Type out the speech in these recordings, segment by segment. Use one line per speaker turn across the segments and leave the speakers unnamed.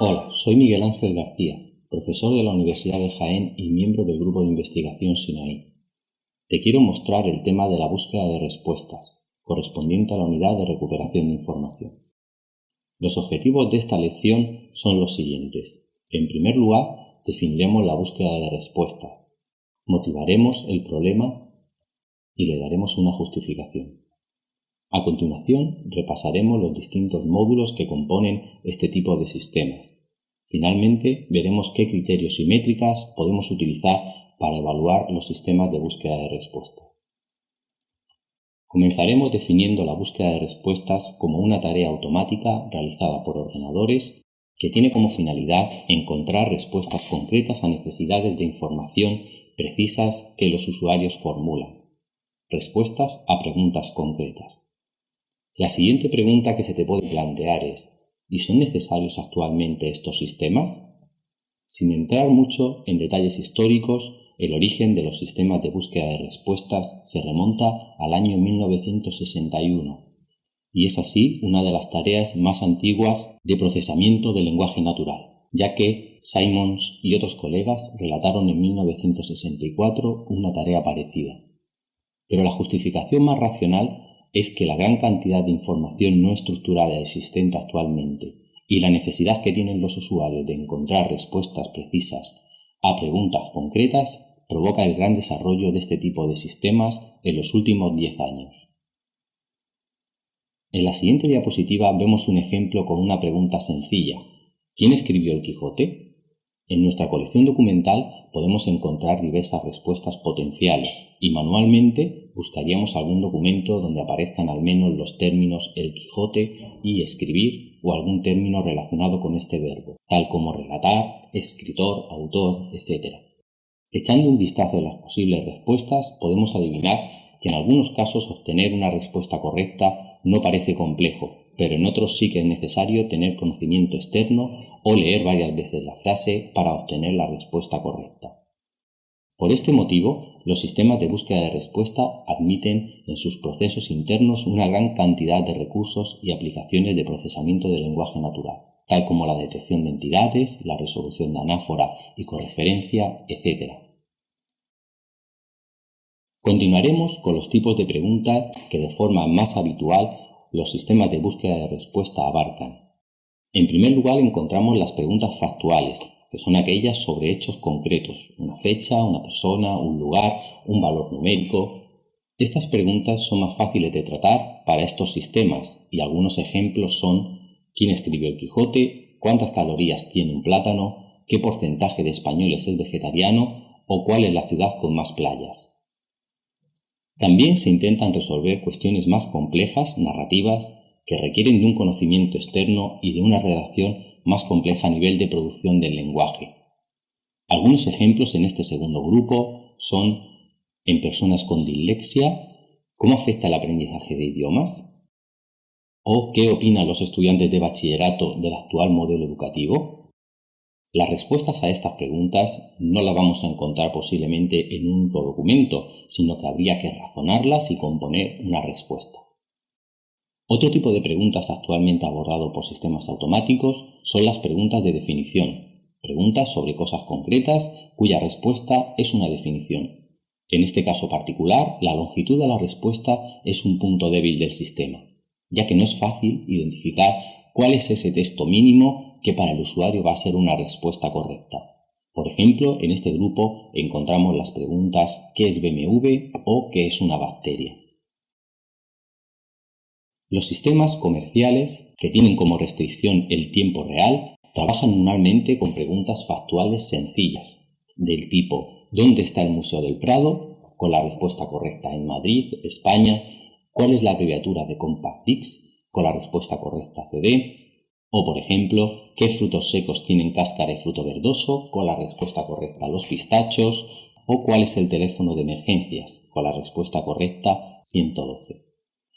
Hola, soy Miguel Ángel García, profesor de la Universidad de Jaén y miembro del grupo de investigación SINAI. Te quiero mostrar el tema de la búsqueda de respuestas, correspondiente a la unidad de recuperación de información. Los objetivos de esta lección son los siguientes. En primer lugar, definiremos la búsqueda de respuestas, motivaremos el problema y le daremos una justificación. A continuación, repasaremos los distintos módulos que componen este tipo de sistemas. Finalmente, veremos qué criterios y métricas podemos utilizar para evaluar los sistemas de búsqueda de respuesta. Comenzaremos definiendo la búsqueda de respuestas como una tarea automática realizada por ordenadores que tiene como finalidad encontrar respuestas concretas a necesidades de información precisas que los usuarios formulan. Respuestas a preguntas concretas. La siguiente pregunta que se te puede plantear es, ¿y son necesarios actualmente estos sistemas? Sin entrar mucho en detalles históricos, el origen de los sistemas de búsqueda de respuestas se remonta al año 1961 y es así una de las tareas más antiguas de procesamiento del lenguaje natural, ya que Simons y otros colegas relataron en 1964 una tarea parecida. Pero la justificación más racional es que la gran cantidad de información no estructurada existente actualmente y la necesidad que tienen los usuarios de encontrar respuestas precisas a preguntas concretas provoca el gran desarrollo de este tipo de sistemas en los últimos 10 años. En la siguiente diapositiva vemos un ejemplo con una pregunta sencilla. ¿Quién escribió el Quijote? En nuestra colección documental podemos encontrar diversas respuestas potenciales y manualmente buscaríamos algún documento donde aparezcan al menos los términos el Quijote y escribir o algún término relacionado con este verbo, tal como relatar, escritor, autor, etc. Echando un vistazo a las posibles respuestas podemos adivinar que en algunos casos obtener una respuesta correcta no parece complejo, pero en otros sí que es necesario tener conocimiento externo o leer varias veces la frase para obtener la respuesta correcta. Por este motivo, los sistemas de búsqueda de respuesta admiten en sus procesos internos una gran cantidad de recursos y aplicaciones de procesamiento del lenguaje natural, tal como la detección de entidades, la resolución de anáfora y correferencia, etc. Continuaremos con los tipos de preguntas que de forma más habitual los sistemas de búsqueda de respuesta abarcan. En primer lugar encontramos las preguntas factuales, que son aquellas sobre hechos concretos, una fecha, una persona, un lugar, un valor numérico. Estas preguntas son más fáciles de tratar para estos sistemas y algunos ejemplos son quién escribió el Quijote, cuántas calorías tiene un plátano, qué porcentaje de españoles es vegetariano o cuál es la ciudad con más playas. También se intentan resolver cuestiones más complejas, narrativas, que requieren de un conocimiento externo y de una redacción más compleja a nivel de producción del lenguaje. Algunos ejemplos en este segundo grupo son en personas con dislexia, cómo afecta el aprendizaje de idiomas, o qué opinan los estudiantes de bachillerato del actual modelo educativo, las respuestas a estas preguntas no las vamos a encontrar posiblemente en un único documento, sino que habría que razonarlas y componer una respuesta. Otro tipo de preguntas actualmente abordado por sistemas automáticos son las preguntas de definición, preguntas sobre cosas concretas cuya respuesta es una definición. En este caso particular, la longitud de la respuesta es un punto débil del sistema, ya que no es fácil identificar cuál es ese texto mínimo que para el usuario va a ser una respuesta correcta. Por ejemplo, en este grupo encontramos las preguntas ¿qué es BMW o qué es una bacteria? Los sistemas comerciales, que tienen como restricción el tiempo real, trabajan normalmente con preguntas factuales sencillas, del tipo ¿dónde está el Museo del Prado? con la respuesta correcta en Madrid, España, ¿cuál es la abreviatura de CompactX? Con la respuesta correcta CD, o, por ejemplo, ¿qué frutos secos tienen cáscara y fruto verdoso? Con la respuesta correcta, los pistachos. O cuál es el teléfono de emergencias? Con la respuesta correcta, 112.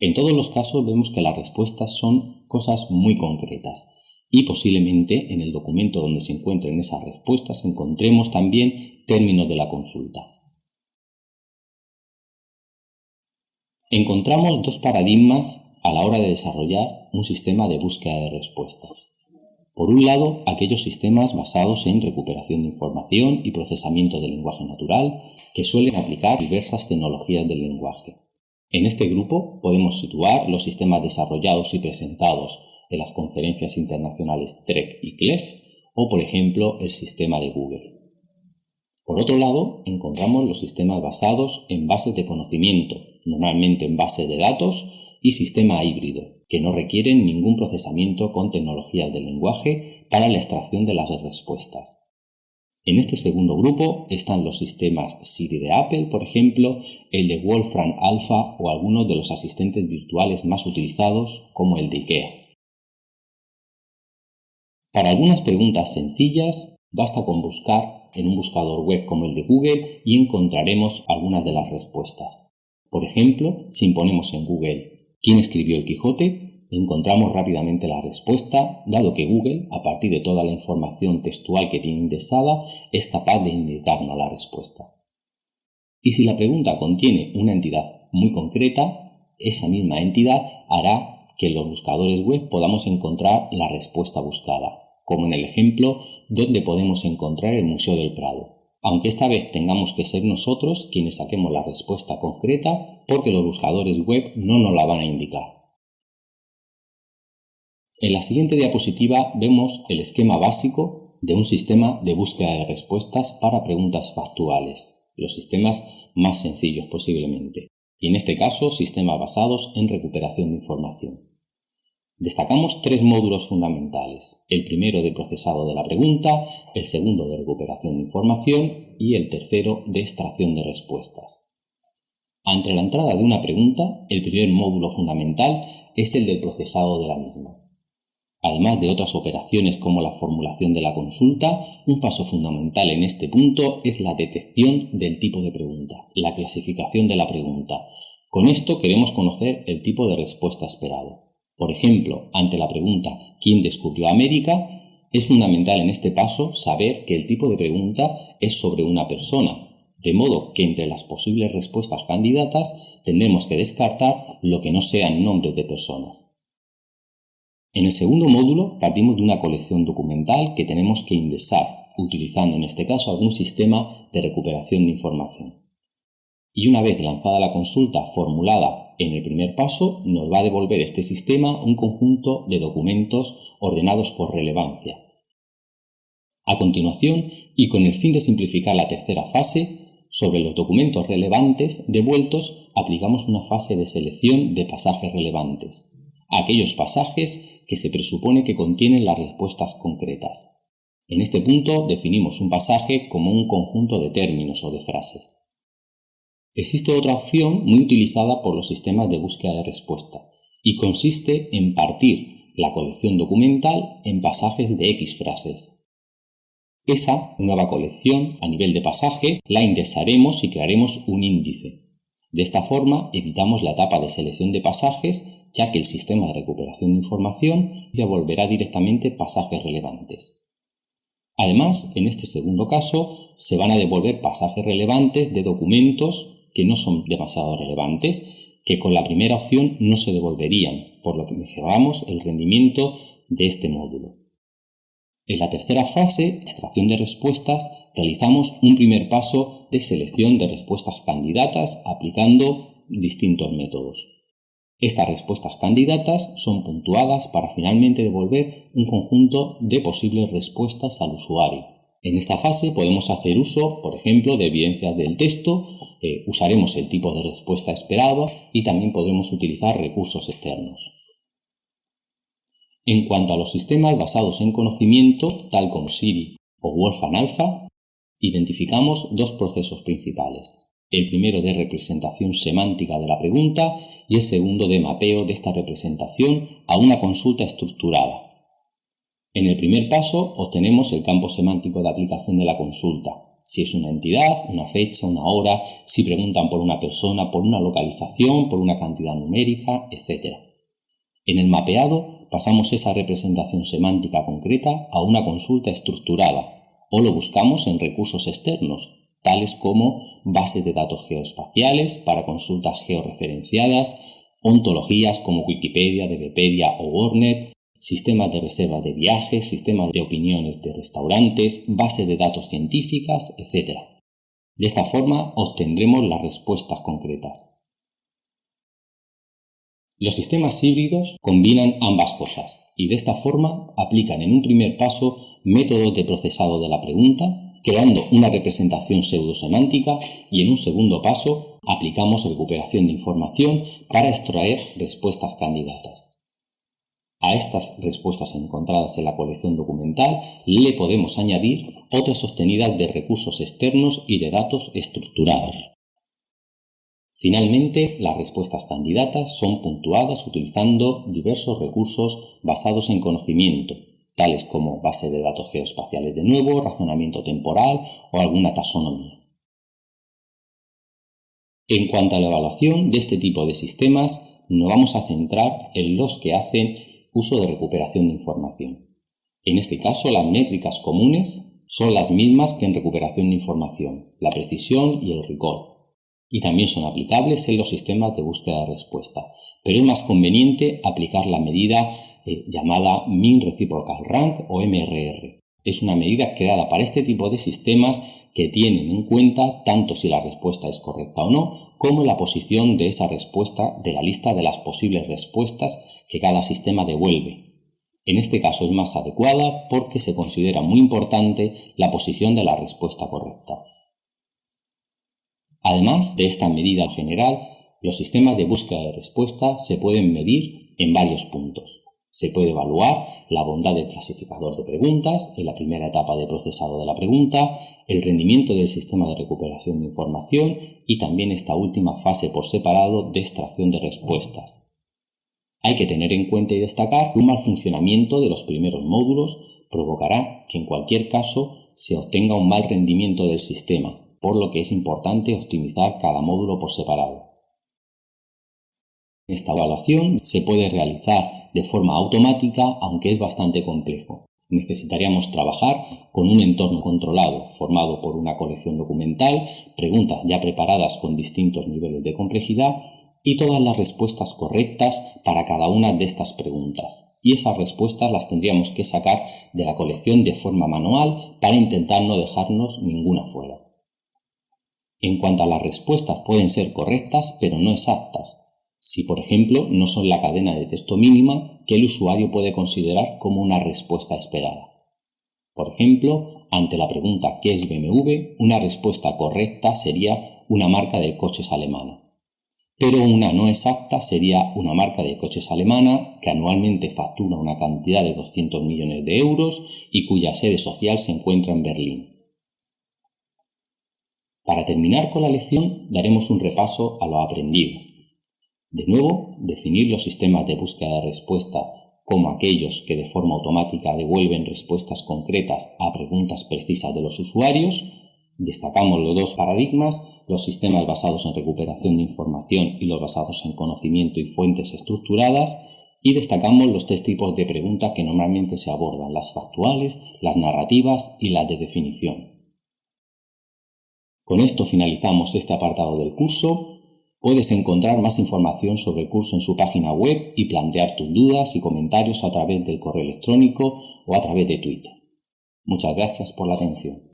En todos los casos vemos que las respuestas son cosas muy concretas y posiblemente en el documento donde se encuentren esas respuestas encontremos también términos de la consulta. Encontramos dos paradigmas a la hora de desarrollar un sistema de búsqueda de respuestas. Por un lado, aquellos sistemas basados en recuperación de información y procesamiento del lenguaje natural que suelen aplicar diversas tecnologías del lenguaje. En este grupo podemos situar los sistemas desarrollados y presentados en las conferencias internacionales TREC y CLEF o, por ejemplo, el sistema de Google. Por otro lado, encontramos los sistemas basados en bases de conocimiento, normalmente en base de datos, y sistema híbrido, que no requieren ningún procesamiento con tecnologías del lenguaje para la extracción de las respuestas. En este segundo grupo están los sistemas Siri de Apple, por ejemplo, el de Wolfram Alpha o algunos de los asistentes virtuales más utilizados como el de IKEA. Para algunas preguntas sencillas, basta con buscar en un buscador web como el de Google y encontraremos algunas de las respuestas. Por ejemplo, si imponemos en Google ¿quién escribió el Quijote? encontramos rápidamente la respuesta, dado que Google, a partir de toda la información textual que tiene indexada, es capaz de indicarnos la respuesta. Y si la pregunta contiene una entidad muy concreta, esa misma entidad hará que en los buscadores web podamos encontrar la respuesta buscada como en el ejemplo donde podemos encontrar el Museo del Prado, aunque esta vez tengamos que ser nosotros quienes saquemos la respuesta concreta porque los buscadores web no nos la van a indicar. En la siguiente diapositiva vemos el esquema básico de un sistema de búsqueda de respuestas para preguntas factuales, los sistemas más sencillos posiblemente, y en este caso sistemas basados en recuperación de información. Destacamos tres módulos fundamentales, el primero de procesado de la pregunta, el segundo de recuperación de información y el tercero de extracción de respuestas. Ante la entrada de una pregunta, el primer módulo fundamental es el del procesado de la misma. Además de otras operaciones como la formulación de la consulta, un paso fundamental en este punto es la detección del tipo de pregunta, la clasificación de la pregunta. Con esto queremos conocer el tipo de respuesta esperado. Por ejemplo, ante la pregunta ¿quién descubrió América? Es fundamental en este paso saber que el tipo de pregunta es sobre una persona, de modo que entre las posibles respuestas candidatas tendremos que descartar lo que no sean nombres de personas. En el segundo módulo partimos de una colección documental que tenemos que indexar, utilizando en este caso algún sistema de recuperación de información. Y una vez lanzada la consulta formulada en el primer paso nos va a devolver este sistema un conjunto de documentos ordenados por relevancia. A continuación, y con el fin de simplificar la tercera fase, sobre los documentos relevantes devueltos aplicamos una fase de selección de pasajes relevantes, aquellos pasajes que se presupone que contienen las respuestas concretas. En este punto definimos un pasaje como un conjunto de términos o de frases. Existe otra opción muy utilizada por los sistemas de búsqueda de respuesta y consiste en partir la colección documental en pasajes de X frases. Esa nueva colección a nivel de pasaje la indexaremos y crearemos un índice. De esta forma evitamos la etapa de selección de pasajes ya que el sistema de recuperación de información devolverá directamente pasajes relevantes. Además, en este segundo caso, se van a devolver pasajes relevantes de documentos que no son demasiado relevantes, que con la primera opción no se devolverían, por lo que mejoramos el rendimiento de este módulo. En la tercera fase, extracción de respuestas, realizamos un primer paso de selección de respuestas candidatas aplicando distintos métodos. Estas respuestas candidatas son puntuadas para finalmente devolver un conjunto de posibles respuestas al usuario. En esta fase podemos hacer uso, por ejemplo, de evidencias del texto, eh, usaremos el tipo de respuesta esperado y también podemos utilizar recursos externos. En cuanto a los sistemas basados en conocimiento, tal como Siri o Wolfram Alpha, identificamos dos procesos principales. El primero de representación semántica de la pregunta y el segundo de mapeo de esta representación a una consulta estructurada, en el primer paso obtenemos el campo semántico de aplicación de la consulta, si es una entidad, una fecha, una hora, si preguntan por una persona, por una localización, por una cantidad numérica, etc. En el mapeado pasamos esa representación semántica concreta a una consulta estructurada o lo buscamos en recursos externos, tales como bases de datos geoespaciales para consultas georreferenciadas, ontologías como Wikipedia, DBpedia o WordNet, sistemas de reservas de viajes, sistemas de opiniones de restaurantes, bases de datos científicas, etc. De esta forma obtendremos las respuestas concretas. Los sistemas híbridos combinan ambas cosas y de esta forma aplican en un primer paso métodos de procesado de la pregunta, creando una representación pseudosemántica y en un segundo paso aplicamos recuperación de información para extraer respuestas candidatas. A estas respuestas encontradas en la colección documental le podemos añadir otras obtenidas de recursos externos y de datos estructurados. Finalmente, las respuestas candidatas son puntuadas utilizando diversos recursos basados en conocimiento, tales como base de datos geoespaciales de nuevo, razonamiento temporal o alguna taxonomía. En cuanto a la evaluación de este tipo de sistemas, nos vamos a centrar en los que hacen uso de recuperación de información. En este caso, las métricas comunes son las mismas que en recuperación de información, la precisión y el recall. Y también son aplicables en los sistemas de búsqueda de respuesta, pero es más conveniente aplicar la medida eh, llamada Mean Reciprocal Rank o MRR, es una medida creada para este tipo de sistemas que tienen en cuenta tanto si la respuesta es correcta o no, como la posición de esa respuesta de la lista de las posibles respuestas que cada sistema devuelve. En este caso es más adecuada porque se considera muy importante la posición de la respuesta correcta. Además de esta medida general, los sistemas de búsqueda de respuesta se pueden medir en varios puntos. Se puede evaluar la bondad del clasificador de preguntas en la primera etapa de procesado de la pregunta, el rendimiento del sistema de recuperación de información y también esta última fase por separado de extracción de respuestas. Hay que tener en cuenta y destacar que un mal funcionamiento de los primeros módulos provocará que en cualquier caso se obtenga un mal rendimiento del sistema, por lo que es importante optimizar cada módulo por separado. Esta evaluación se puede realizar de forma automática, aunque es bastante complejo. Necesitaríamos trabajar con un entorno controlado, formado por una colección documental, preguntas ya preparadas con distintos niveles de complejidad y todas las respuestas correctas para cada una de estas preguntas. Y esas respuestas las tendríamos que sacar de la colección de forma manual para intentar no dejarnos ninguna fuera. En cuanto a las respuestas pueden ser correctas pero no exactas, si por ejemplo no son la cadena de texto mínima que el usuario puede considerar como una respuesta esperada. Por ejemplo, ante la pregunta ¿qué es BMW? una respuesta correcta sería una marca de coches alemana. Pero una no exacta sería una marca de coches alemana que anualmente factura una cantidad de 200 millones de euros y cuya sede social se encuentra en Berlín. Para terminar con la lección daremos un repaso a lo aprendido. De nuevo, definir los sistemas de búsqueda de respuesta como aquellos que de forma automática devuelven respuestas concretas a preguntas precisas de los usuarios. Destacamos los dos paradigmas, los sistemas basados en recuperación de información y los basados en conocimiento y fuentes estructuradas, y destacamos los tres tipos de preguntas que normalmente se abordan, las factuales, las narrativas y las de definición. Con esto finalizamos este apartado del curso. Puedes encontrar más información sobre el curso en su página web y plantear tus dudas y comentarios a través del correo electrónico o a través de Twitter. Muchas gracias por la atención.